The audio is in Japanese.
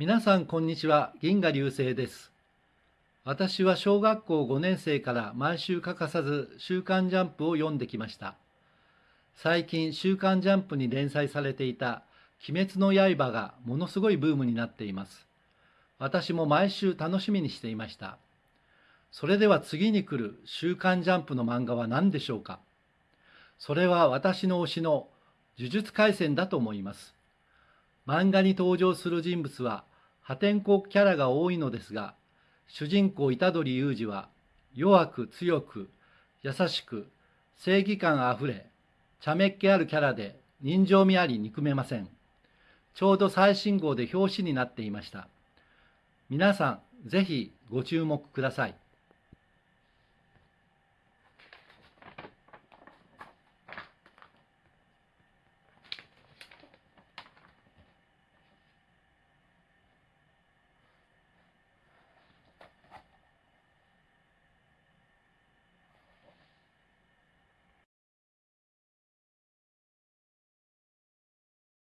皆さんこんにちは。銀河流星です。私は小学校5年生から毎週欠かさず週刊ジャンプを読んできました。最近週刊ジャンプに連載されていた鬼滅の刃がものすごいブームになっています。私も毎週楽しみにしていました。それでは次に来る週刊ジャンプの漫画は何でしょうか？それは私の推しの呪術廻戦だと思います。漫画に登場する人物は破天荒キャラが多いのですが主人公虎杖裕二は弱く強く優しく正義感あふれ茶目っ気あるキャラで人情味あり憎めません。ちょうど最新号で表紙になっていました。皆さんぜひご注目ください。